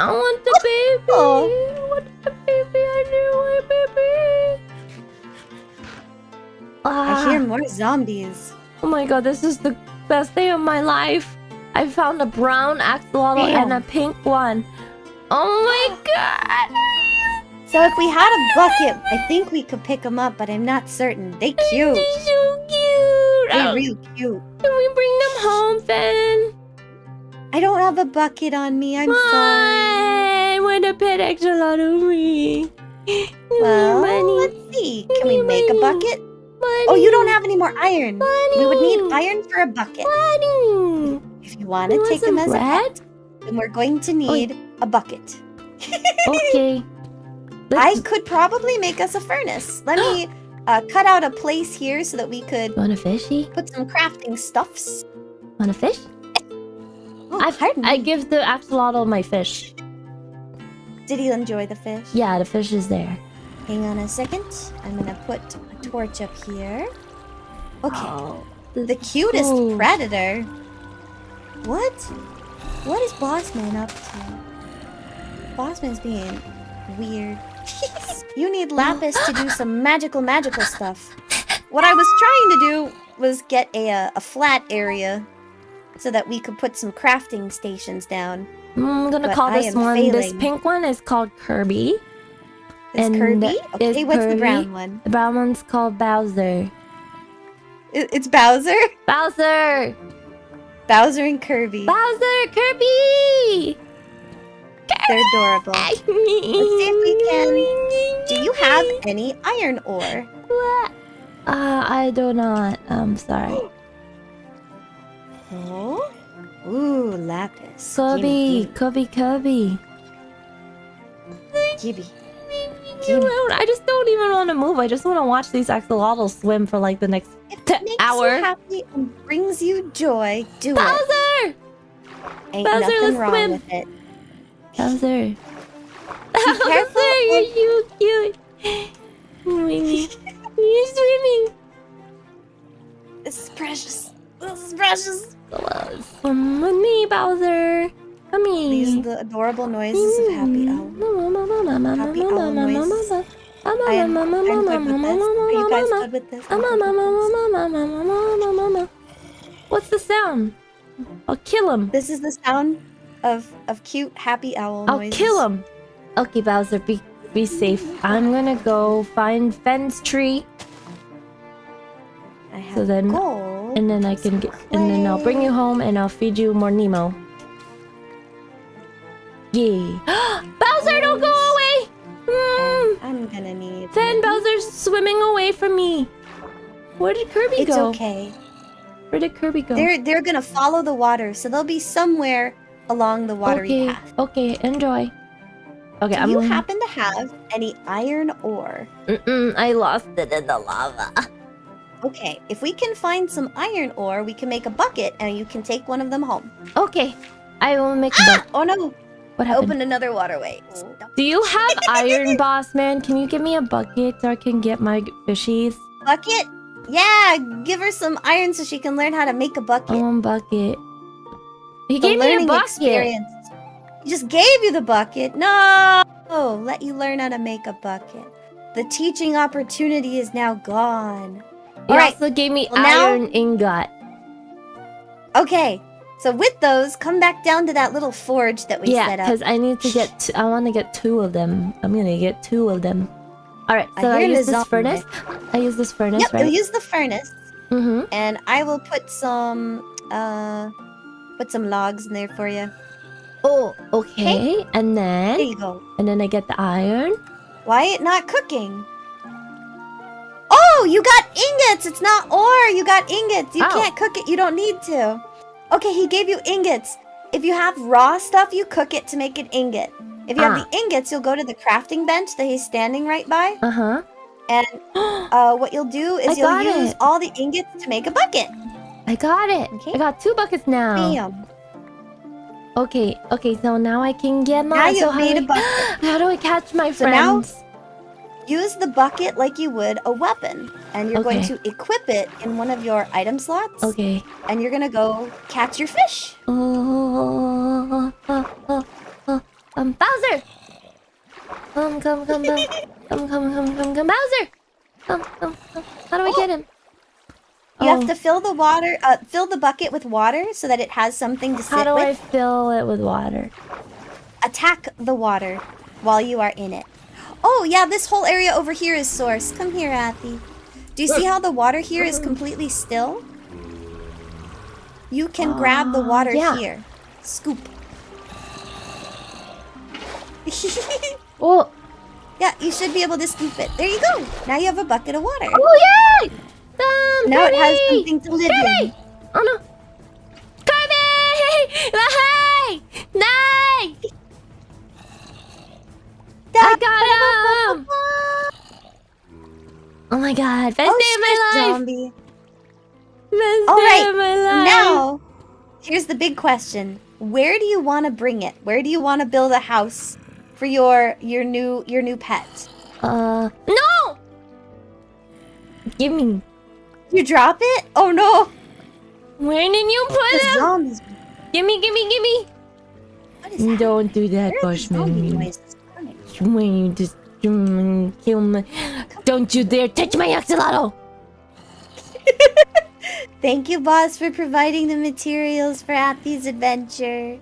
I want the baby. Oh. I want the baby. I do want baby. I hear Ah, more zombies. oh my god, this is the best day of my life. I found a brown axolotl and a pink one. Oh my god. So if we had a bucket, I think we could pick them up, but I'm not certain. They cute. They're so cute. They're Oh, real cute. Can we bring them home, Finn? I don't have a bucket on me. I'm sorry. Why? What a pet axolotl me. Well, money. let's see. Can we me make a bucket? Money. Oh, you don't have any more iron. money. We would need iron for a bucket. Money. If you want to take them as a bread? pet, then we're going to need a bucket. Okay. I Let's... could probably make us a furnace. Let me uh, cut out a place here so that we could Want a fishy? put some crafting stuffs. Want a fish? Oh, I, I give the axolotl my fish. Did he enjoy the fish? Yeah, the fish is there. Hang on a second. I'm gonna put a torch up here. Okay. Oh, The cutest cool. predator. What? What is Bossman up to? Bossman's being weird. you need lapis to do some magical, magical stuff. What I was trying to do was get a, uh, a flat area so that we could put some crafting stations down. I'm gonna But call this one. This pink one is called Kirby. Is And Kirby? is Okay, what's the Kirby- brown one? The brown one's called Bowser. It's Bowser? Bowser! Bowser and Kirby. Bowser! Kirby! They're adorable. Let's see if we can- Do you have any iron ore? What? Uh, I do not. I'm sorry. Oh? Ooh, lapis. Cubby, Cubby, Cubby. Gibby. I just don't even want to move. I just want to watch these axolotls swim for like the next If T- it makes hour. you happy and brings you joy, do it. Bowser! Ain't Bowser, nothing let's wrong swim. with it. Bowser. careful Bowser, you're so cute. You're swimming. This is precious. This is precious. Swim with me, Bowser. Come here. These are the adorable noises of happy owl. Happy owl noises. I'm, I'm good with this. Are you guys good with this? Good with this. What's the sound? I'll kill him. This is the sound of of cute happy owl I'll noises. kill him. Okay, Bowser, be be safe. I'm gonna go find Fen's tree, I have So then- gold. And then I can get, and then I'll bring you home, and I'll feed you more Nemo. Yeah. Bowser, don't go away. Mm. I'm gonna need. Then Bowser's swimming away from me. Where did Kirby It's go? okay. Where did Kirby go? They're they're gonna follow the water, so they'll be somewhere along the watery okay. path. Okay, enjoy. Okay, Do I'm. you happen to have any iron ore? Mm-mm, I lost it in the lava. Okay, if we can find some iron ore, we can make a bucket, and you can take one of them home. Okay, I will make a ah! Oh no! What happened? opened another waterway. Do you have iron, boss man? Can you give me a bucket so I can get my fishies? Bucket? Yeah, give her some iron so she can learn how to make a bucket. Want bucket. He The gave me a bucket. experience. He just gave you the bucket. No! Let you learn how to make a bucket. The teaching opportunity is now gone. He Alright, also gave me well, now- iron ingot. Okay, so with those, come back down to that little forge that we yeah, set up. Yeah, because I need to get. T- I want to get two of them. I'm gonna get two of them. All right, so I, hear use this furnace. I use this furnace, Yep, right? you'll use the furnace, mm-hmm. and I will put some, uh, put some logs in there for you. Oh, okay. And then... There you go. and then I get the iron. Why it not cooking? You got ingots! It's not ore! You got ingots! You Oh. can't cook it, you don't need to. Okay, he gave you ingots. If you have raw stuff, you cook it to make an ingot. If you Ah. have the ingots, you'll go to the crafting bench that he's standing right by. Uh huh. And uh, what you'll do I is you'll use it. all the ingots to make a bucket. I got it. Okay. I got two buckets now. Bam. Okay, okay. So now I can get my. Now so you've how made do bucket. How do I catch my So now- friends? Use the bucket like you would a weapon. And you're going to equip it in one of your item slots. Okay. And you're going to go catch your fish. Oh, oh, oh, oh, Um, Bowser! Come, come, come, come. Come, come, come, come, come. Bowser! Come, come, come. How do I get him? You Oh, have to fill the water, uh, fill the bucket with water so that it has something to sit How do I fill it with water? Attack the water while you are in it. Oh yeah, this whole area over here is source. Come here, Athy. Do you see how the water here is completely still? You can grab the Ah, water yeah. here. Scoop. Oh, yeah, you should be able to scoop it. There you go. Now you have a bucket of water. oh yay! Um, Now it has something to live in. Oh no! Kirby! Hey! Nay! I got him! Oh my god, best Oh, day of my life! zombie. Best All day right, of my life! Now, here's the big question: Where do you want to bring it? Where do you want to build a house for your your new your new pet? Uh, no! Give me. You drop it? Oh no! Where did you The put him? zombies. Gimme, gimme, gimme! What is? Don't do that, Where are the zombie Bossman. When you just kill me. Don't you dare touch my axolotl! Thank you, boss, for providing the materials for Athy's adventure.